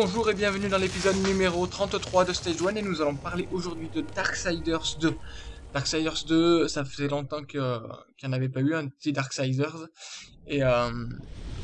Bonjour et bienvenue dans l'épisode numéro 33 de Stage 1 et nous allons parler aujourd'hui de Darksiders 2. Darksiders 2, ça faisait longtemps qu'il n'y en avait pas eu un petit Darksiders et, euh,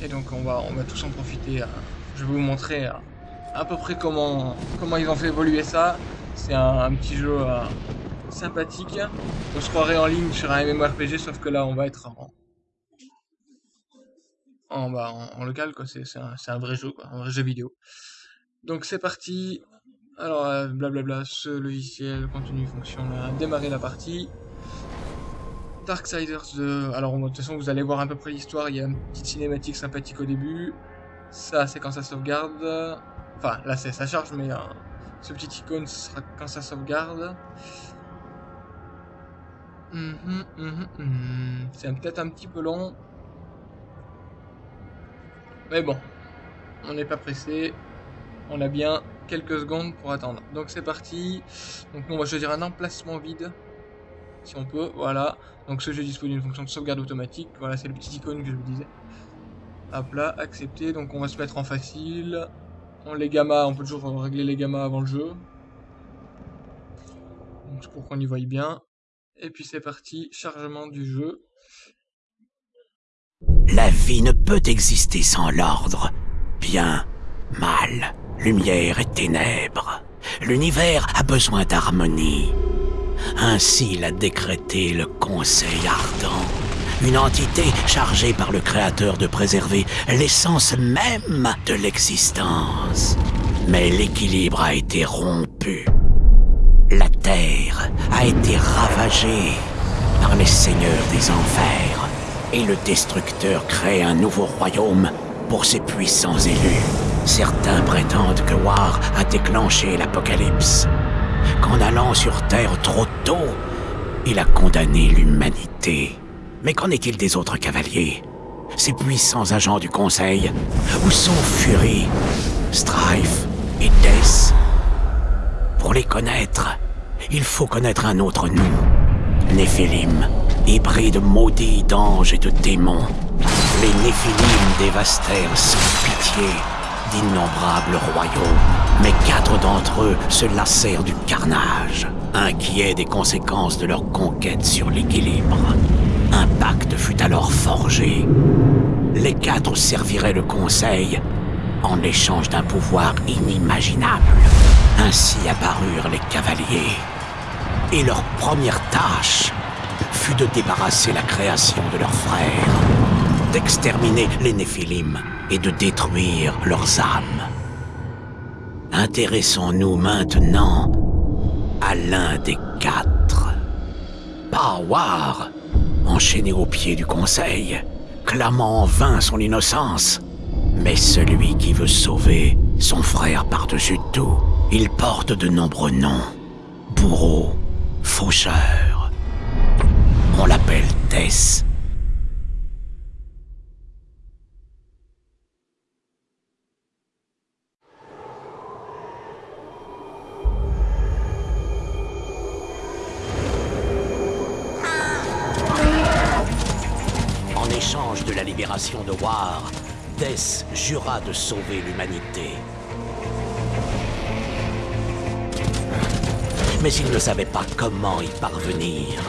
et donc on va, on va tous en profiter. Euh, je vais vous montrer euh, à peu près comment, comment ils ont fait évoluer ça. C'est un, petit jeu sympathique. On se croirait en ligne sur un MMORPG sauf que là on va être en, en, bah, en, local, quoi. C'est un, un, vrai jeu. Un vrai jeu vidéo. Donc c'est parti. Alors, euh, blablabla, ce logiciel, contenu, fonction, là, démarrer la partie. Darksiders 2. Alors, de toute façon, vous allez voir à peu près l'histoire. Il y a une petite cinématique sympathique au début. Ça, c'est quand ça sauvegarde. Enfin, là, c'est ça charge, mais euh, ce petit icône, ce sera quand ça sauvegarde. Mhm, mhm, mhm. C'est peut-être un petit peu long. Mais bon, on n'est pas pressé. On a bien quelques secondes pour attendre. Donc c'est parti. Donc nous, on va choisir un emplacement vide. Si on peut, voilà. Donc ce jeu dispose d'une fonction de sauvegarde automatique. Voilà, c'est le petit icône que je vous disais. Hop là, accepter. Donc on va se mettre en facile. On les gamma, on peut toujours régler les gammas avant le jeu. Donc pour qu'on y voie bien. Et puis c'est parti, chargement du jeu. La vie ne peut exister sans l'ordre. Bien, mal, lumière et ténèbres. L'univers a besoin d'harmonie. Ainsi l'a décrété le Conseil ardent, une entité chargée par le Créateur de préserver l'essence même de l'existence. Mais l'équilibre a été rompu. La Terre a été ravagée par les seigneurs des enfers et le Destructeur crée un nouveau royaume pour ses puissants élus. Certains prétendent que War a déclenché l'apocalypse, qu'en allant sur Terre trop tôt, il a condamné l'humanité. Mais qu'en est-il des autres cavaliers? Ces puissants agents du Conseil? Où sont Fury, Strife et Death Pour les connaître, il faut connaître un autre nom. Néphilim hybride maudit d'anges et de démons. Les Néphilim dévastèrent sans pitié d'innombrables royaumes, mais quatre d'entre eux se lassèrent du carnage, inquiets des conséquences de leur conquête sur l'équilibre. Un pacte fut alors forgé. Les quatre serviraient le Conseil en échange d'un pouvoir inimaginable. Ainsi apparurent les cavaliers. Et leur première tâche fut de débarrasser la création de leurs frères, d'exterminer les Néphilim et de détruire leurs âmes. Intéressons-nous maintenant à l'un des quatre. Pawar, enchaîné au pied du conseil, clamant en vain son innocence. Mais celui qui veut sauver son frère par-dessus tout, il porte de nombreux noms. Bourreau, faucheur, on l'appelle Tess. De War, Tess jura de sauver l'humanité. Mais il ne savait pas comment y parvenir.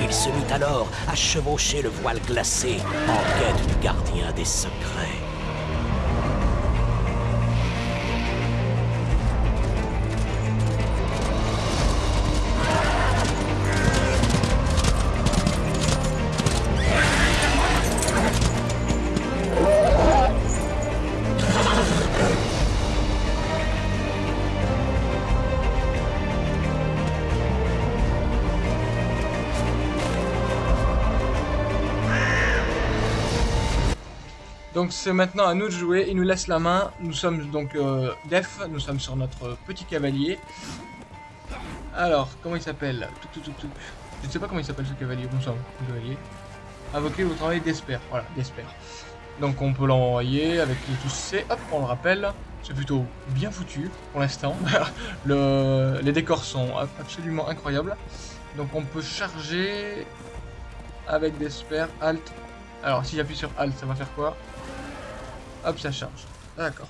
Il se mit alors à chevaucher le voile glacé en quête du gardien des secrets. Donc c'est maintenant à nous de jouer, il nous laisse la main, nous sommes donc euh, Def, nous sommes sur notre petit cavalier. Alors, comment il s'appelle? Je ne sais pas comment il s'appelle ce cavalier, bonsoir, cavalier. Invoquer le travail d'Esper, voilà, d'Esper. Donc on peut l'envoyer avec les touches C, hop, on le rappelle. C'est plutôt bien foutu pour l'instant. les décors sont absolument incroyables. Donc on peut charger avec des super Alt. Alors, si j'appuie sur Alt, ça va faire quoi? Hop, ça charge. D'accord.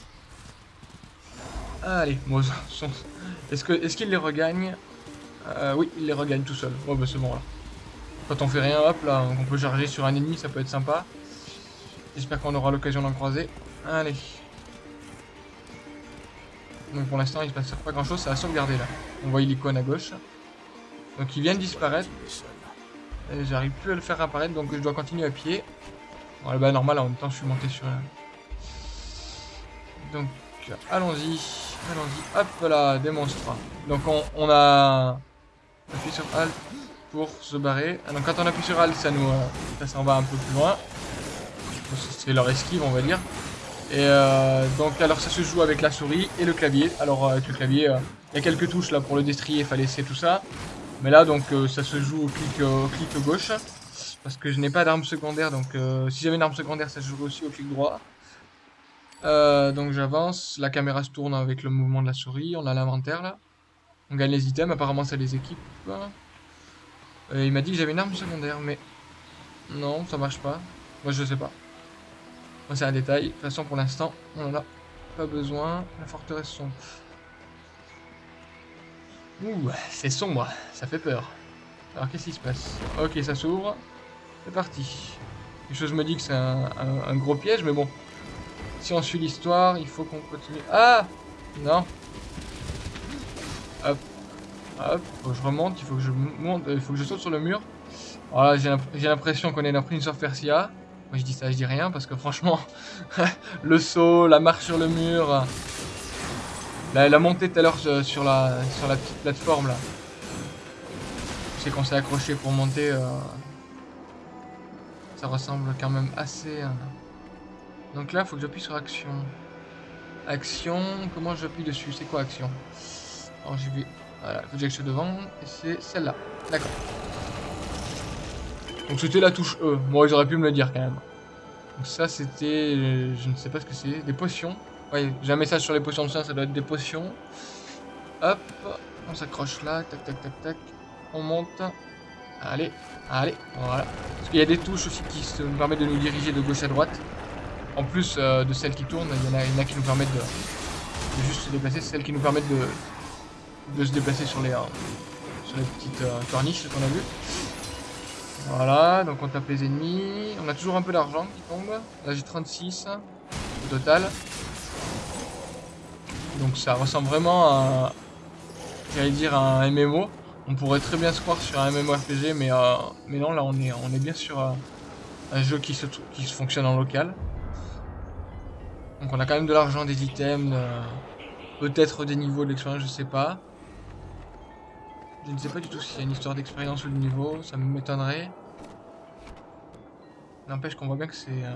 Allez, bon, est-ce qu'il les regagne? Euh, Oui, il les regagne tout seul. Bon, bah c'est bon là. Quand on fait rien, hop là, on peut charger sur un ennemi, ça peut être sympa. J'espère qu'on aura l'occasion d'en croiser. Allez. Donc pour l'instant, il se passe pas grand chose, ça a sauvegardé là. On voit l'icône à gauche. Donc il vient de disparaître. J'arrive plus à le faire apparaître, donc je dois continuer à pied. Bon, bah normal, en même temps, je suis monté sur... Donc, allons-y. Allons-y. Hop là, démonstre. Donc on, a appuyé sur Alt pour se barrer. Ah, quand on appuie sur Alt, ça nous... Euh, ça s'en va un peu plus loin. C'est leur esquive, on va dire. Et euh, donc alors ça se joue avec la souris et le clavier. Alors euh, avec le clavier, il y a quelques touches là pour le destrier, fallait laisser tout ça. Mais là donc ça se joue au clic, au clic gauche. Parce que je n'ai pas d'arme secondaire, donc si j'avais une arme secondaire, ça se joue aussi au clic droit. Donc j'avance, la caméra se tourne avec le mouvement de la souris, on a l'inventaire là. On gagne les items, apparemment ça les équipe. il m'a dit que j'avais une arme secondaire, mais non, ça marche pas. Moi je sais pas c'est un détail. De toute façon, pour l'instant, on en a pas besoin. La forteresse sombre. Ouh, c'est sombre. Ça fait peur. Alors, qu'est-ce qui se passe? Ok, ça s'ouvre. C'est parti. Quelque chose me dit que c'est un, gros piège, mais bon. Si on suit l'histoire, il faut qu'on continue. Ah Non. Hop. Hop. Faut que je remonte. Il faut que je monte. Il faut que je saute sur le mur. Voilà, j'ai l'impression qu'on est dans Prince of Persia. Moi je dis ça, je dis rien parce que franchement, le saut, la marche sur le mur, la, montée tout à l'heure sur la, sur la petite plateforme là. C'est qu'on s'est accroché pour monter. Euh, ça ressemble quand même assez. Euh. Donc là, faut que j'appuie sur action. Action, comment j'appuie dessus? C'est quoi action? Alors je vais. Voilà, faut que j'aille devant. Et c'est celle-là. D'accord. Donc c'était la touche E. Moi, ils auraient pu me le dire quand même. Donc ça, c'était... Je ne sais pas ce que c'est. Des potions. Ouais, j'ai un message sur les potions de soin, ça doit être des potions. Hop, on s'accroche là, tac, tac, tac, tac. On monte. Allez, allez, voilà. Parce qu'il y a des touches aussi qui nous permettent de nous diriger de gauche à droite. En plus euh, de celles qui tournent, il y, en a, qui nous permettent de, juste se déplacer. Celles qui nous permettent de, de se déplacer sur les, euh, sur les petites euh, corniches qu'on a vu. Voilà, donc on tape les ennemis. On a toujours un peu d'argent qui tombe. Là j'ai 36 au total. Donc ça ressemble vraiment à, dire, un MMO. On pourrait très bien se croire sur un MMORPG, mais, mais non, là on est, on est bien sur un jeu qui se, qui se fonctionne en local. Donc on a quand même de l'argent, des items, euh, peut-être des niveaux d'expérience, je sais pas. Je ne sais pas du tout s'il y a une histoire d'expérience ou de niveau, ça m'étonnerait. N'empêche qu'on voit bien que c'est euh,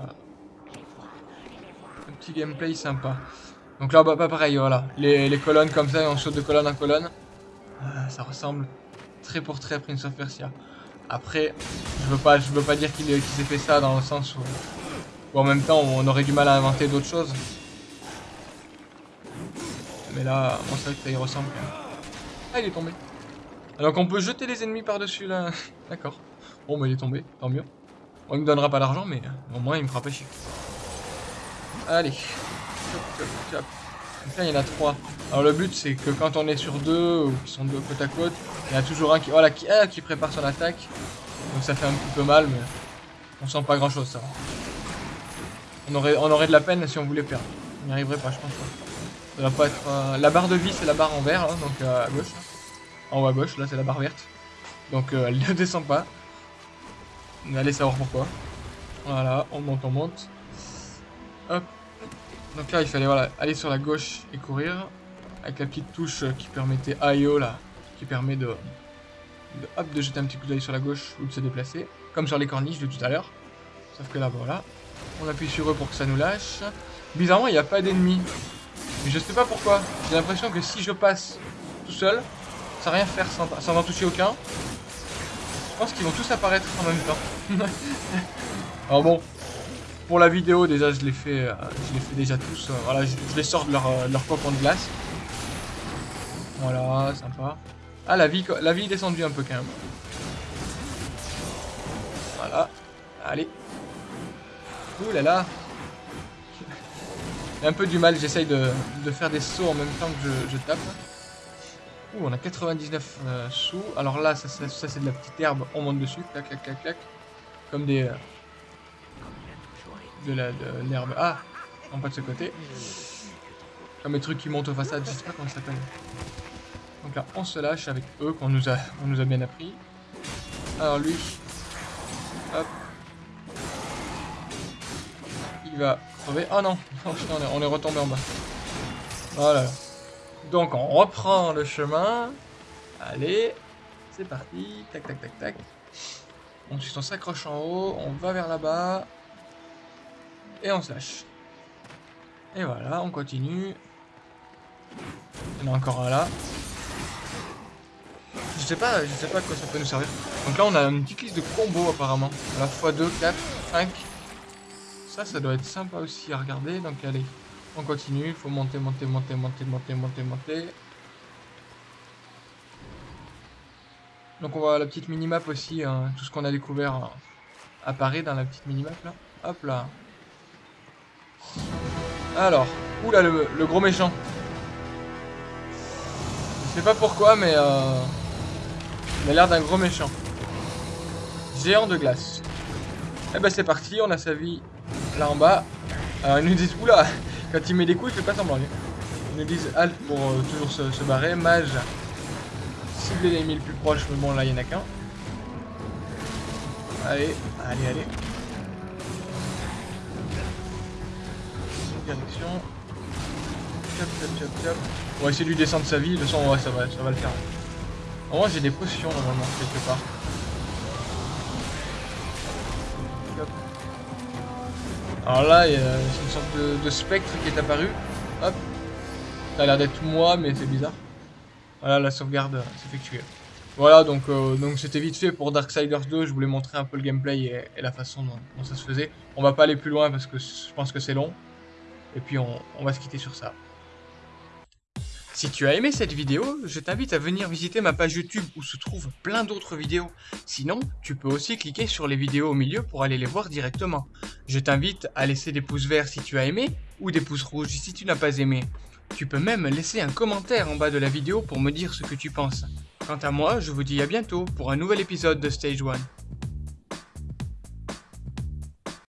un petit gameplay sympa. Donc là, bah, pas pareil, voilà. Les, colonnes comme ça, on saute de colonne en colonne. Euh, ça ressemble très pour très à Prince of Persia. Après, je veux pas, je veux pas dire qu'il s'est fait ça dans le sens où, en même temps, on aurait du mal à inventer d'autres choses. Mais là, on sait que ça y ressemble. Ah, il est tombé. Donc on peut jeter les ennemis par-dessus là. D'accord. Bon, bah il est tombé, tant mieux. Bon, il me donnera pas l'argent, mais au moins il me fera pas chier. Allez. Donc là, il y en a trois. Alors le but, c'est que quand on est sur deux, ou qui sont deux côte à côte, il y a toujours un qui, voilà, qui, ah, qui prépare son attaque. Donc ça fait un petit peu mal, mais on sent pas grand chose, ça. On aurait, on aurait de la peine si on voulait perdre. On n'y arriverait pas, je pense Ça va pas être... Euh, la barre de vie, c'est la barre en vert, hein, donc euh, à gauche. En haut à gauche, là c'est la barre verte. Donc euh, elle ne descend pas. Allez savoir pourquoi. Voilà, on monte, on monte. Hop. Donc là il fallait voilà, aller sur la gauche et courir. Avec la petite touche qui permettait IO là. Qui permet de, de, hop, de jeter un petit coup d'œil sur la gauche ou de se déplacer. Comme sur les corniches de tout à l'heure. Sauf que là voilà. On appuie sur eux pour que ça nous lâche. Bizarrement il n'y a pas d'ennemis. Mais je sais pas pourquoi. J'ai l'impression que si je passe tout seul, sans rien faire, sans, en toucher aucun. Je pense qu'ils vont tous apparaître en même temps. Alors bon, pour la vidéo déjà je les fais, euh, déjà tous. Euh, voilà, je, les sors de leur, euh, de glace. Voilà, sympa. Ah la vie, la vie est descendue un peu quand même. Voilà. Allez. Là là. Un peu du mal, j'essaye de, faire des sauts en même temps que je, tape. Ouh, on a 99 euh, sous. Alors là, ça, c'est de la petite herbe, on monte dessus. Clac, clac, clac, clac. Comme des... Euh, de l'herbe. ah, non pas de ce côté. Comme les trucs qui montent aux façades, je sais pas comment ça s'appelle. Donc là, on se lâche avec eux qu'on nous a, on nous a bien appris. Alors lui, Va crever. Oh non, on est retombé en bas. Voilà. Donc on reprend le chemin. Allez, c'est parti. Tac, tac, tac, tac. On s'accroche en haut, on va vers là-bas. Et on se lâche. Et voilà, on continue. Il y en a encore un là. Je sais pas, je sais pas à quoi ça peut nous servir. Donc là on a une petite liste de combos apparemment. La fois 2, 4, 5. Ça, ça doit être sympa aussi à regarder. Donc allez, on continue. Il faut monter, monter, monter, monter, monter, monter, monter. Donc on voit la petite minimap aussi, hein, tout ce qu'on a découvert apparaît dans la petite minimap là. Hop là. Alors, oula le, le gros méchant. Je sais pas pourquoi mais euh, il a l'air d'un gros méchant. Géant de glace. Et eh ben c'est parti, on a sa vie là en bas. Alors ils nous disent, oula, quand il met des coups il fait pas semblant. Ils nous disent halt pour euh, toujours se, barrer. Mage, cibler les les plus proches, mais bon là il y en a qu'un. Allez, allez, allez. Direction. Chop, chop, chop, chop. On va essayer de lui descendre sa vie, de façon ouais, ça va, ça va le faire. En vrai j'ai des potions normalement quelque part. Alors là, il y a une sorte de, spectre qui est apparu. Hop. Ça a l'air d'être moi, mais c'est bizarre. Voilà, la sauvegarde s'effectue. Voilà, donc euh, donc c'était vite fait pour Darksiders 2. Je voulais montrer un peu le gameplay et, la façon dont, ça se faisait. On va pas aller plus loin parce que je pense que c'est long. Et puis on va se quitter sur ça. Si tu as aimé cette vidéo, je t'invite à venir visiter ma page YouTube où se trouvent plein d'autres vidéos. Sinon, tu peux aussi cliquer sur les vidéos au milieu pour aller les voir directement. Je t'invite à laisser des pouces verts si tu as aimé ou des pouces rouges si tu n'as pas aimé. Tu peux même laisser un commentaire en bas de la vidéo pour me dire ce que tu penses. Quant à moi, je vous dis à bientôt pour un nouvel épisode de Stage 1.